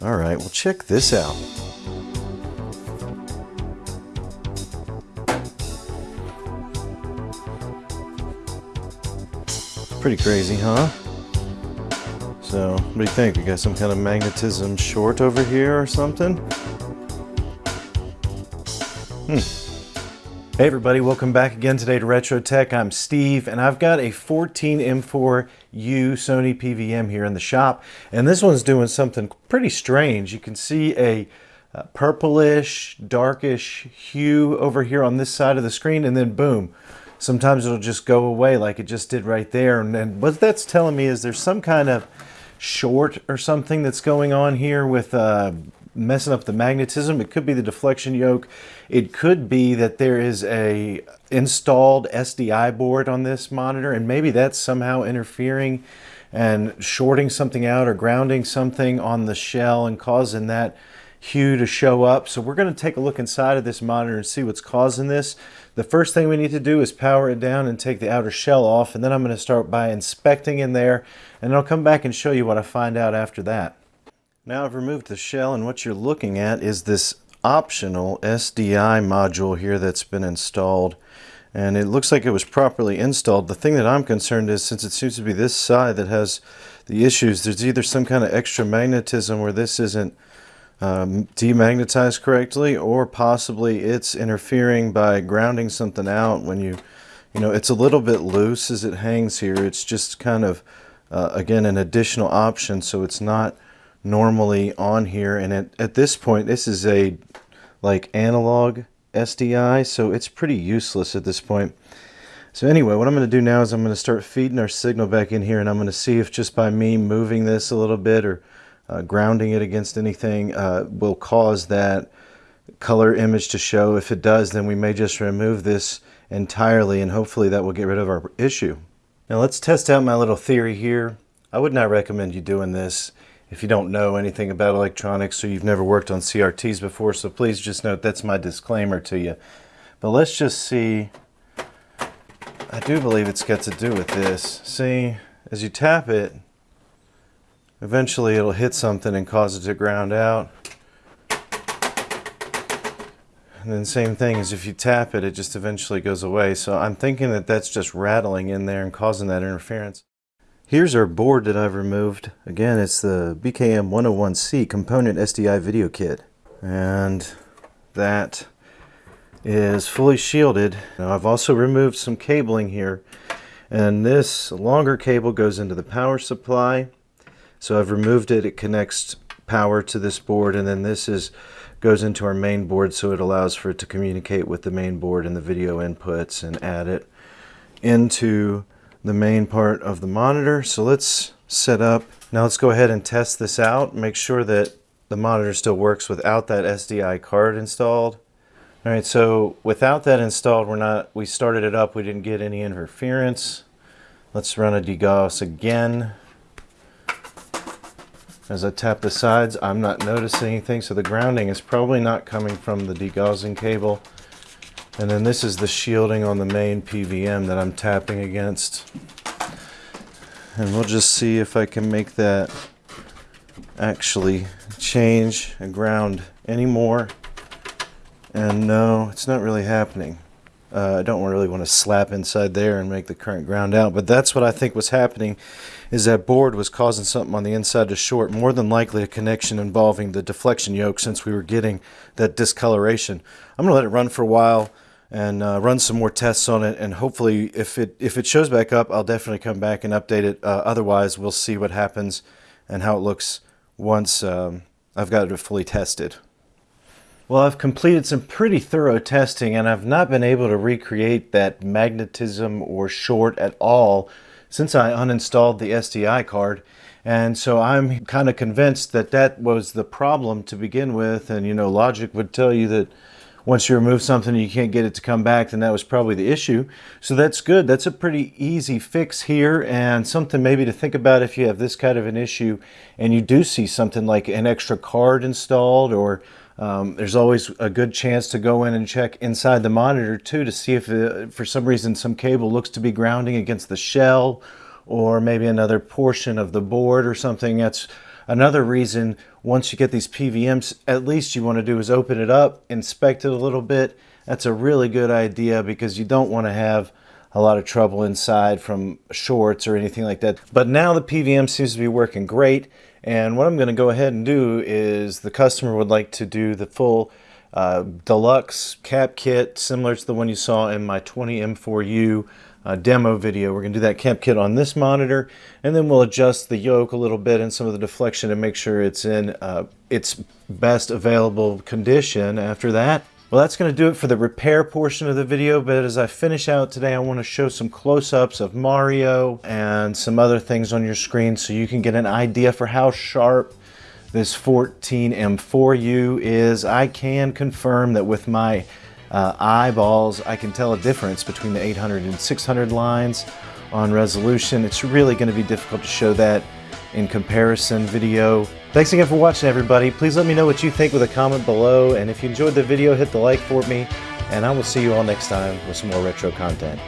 All right, well check this out. Pretty crazy, huh? So, what do you think? We got some kind of magnetism short over here or something? Hmm. Hey everybody, welcome back again today to Retro Tech. I'm Steve and I've got a 14M4U Sony PVM here in the shop and this one's doing something pretty strange. You can see a purplish, darkish hue over here on this side of the screen and then boom, sometimes it'll just go away like it just did right there. And, and what that's telling me is there's some kind of short or something that's going on here with uh, messing up the magnetism. It could be the deflection yoke. It could be that there is a installed SDI board on this monitor and maybe that's somehow interfering and shorting something out or grounding something on the shell and causing that hue to show up. So we're going to take a look inside of this monitor and see what's causing this. The first thing we need to do is power it down and take the outer shell off and then I'm going to start by inspecting in there and I'll come back and show you what I find out after that. Now I've removed the shell and what you're looking at is this optional SDI module here that's been installed and it looks like it was properly installed. The thing that I'm concerned is since it seems to be this side that has the issues, there's either some kind of extra magnetism where this isn't um, demagnetized correctly or possibly it's interfering by grounding something out when you you know it's a little bit loose as it hangs here it's just kind of uh, again an additional option so it's not normally on here and at, at this point this is a like analog SDI so it's pretty useless at this point so anyway what I'm going to do now is I'm going to start feeding our signal back in here and I'm going to see if just by me moving this a little bit or uh, grounding it against anything uh, will cause that color image to show. If it does, then we may just remove this entirely and hopefully that will get rid of our issue. Now let's test out my little theory here. I would not recommend you doing this if you don't know anything about electronics or you've never worked on CRTs before, so please just note that's my disclaimer to you. But let's just see, I do believe it's got to do with this. See, as you tap it, Eventually it'll hit something and cause it to ground out. And then same thing as if you tap it, it just eventually goes away. So I'm thinking that that's just rattling in there and causing that interference. Here's our board that I've removed. Again, it's the BKM 101C component SDI video kit. And that is fully shielded. Now I've also removed some cabling here. And this longer cable goes into the power supply so I've removed it. It connects power to this board and then this is goes into our main board so it allows for it to communicate with the main board and the video inputs and add it into the main part of the monitor. So let's set up. Now let's go ahead and test this out. Make sure that the monitor still works without that SDI card installed. All right, so without that installed, we're not, we started it up, we didn't get any interference. Let's run a degauss again. As I tap the sides, I'm not noticing anything, so the grounding is probably not coming from the degaussing cable. And then this is the shielding on the main PVM that I'm tapping against. And we'll just see if I can make that actually change and ground anymore. And no, it's not really happening. Uh, I don't really want to slap inside there and make the current ground out, but that's what I think was happening is that board was causing something on the inside to short, more than likely a connection involving the deflection yoke since we were getting that discoloration. I'm going to let it run for a while and uh, run some more tests on it and hopefully if it if it shows back up I'll definitely come back and update it uh, otherwise we'll see what happens and how it looks once um, I've got it fully tested. Well, I've completed some pretty thorough testing and I've not been able to recreate that magnetism or short at all since I uninstalled the SDI card. And so I'm kind of convinced that that was the problem to begin with. And, you know, logic would tell you that once you remove something you can't get it to come back, then that was probably the issue. So that's good. That's a pretty easy fix here and something maybe to think about if you have this kind of an issue and you do see something like an extra card installed or um, there's always a good chance to go in and check inside the monitor too to see if uh, for some reason some cable looks to be grounding against the shell or maybe another portion of the board or something. That's another reason once you get these PVMs, at least you want to do is open it up, inspect it a little bit. That's a really good idea because you don't want to have a lot of trouble inside from shorts or anything like that. But now the PVM seems to be working great. And what I'm going to go ahead and do is the customer would like to do the full uh, deluxe cap kit, similar to the one you saw in my 20M4U uh, demo video. We're going to do that cap kit on this monitor, and then we'll adjust the yoke a little bit and some of the deflection to make sure it's in uh, its best available condition after that. Well, that's going to do it for the repair portion of the video, but as I finish out today, I want to show some close-ups of Mario and some other things on your screen so you can get an idea for how sharp this 14M4U is. I can confirm that with my uh, eyeballs, I can tell a difference between the 800 and 600 lines on resolution. It's really going to be difficult to show that in comparison video. Thanks again for watching everybody. Please let me know what you think with a comment below and if you enjoyed the video hit the like for me and I will see you all next time with some more retro content.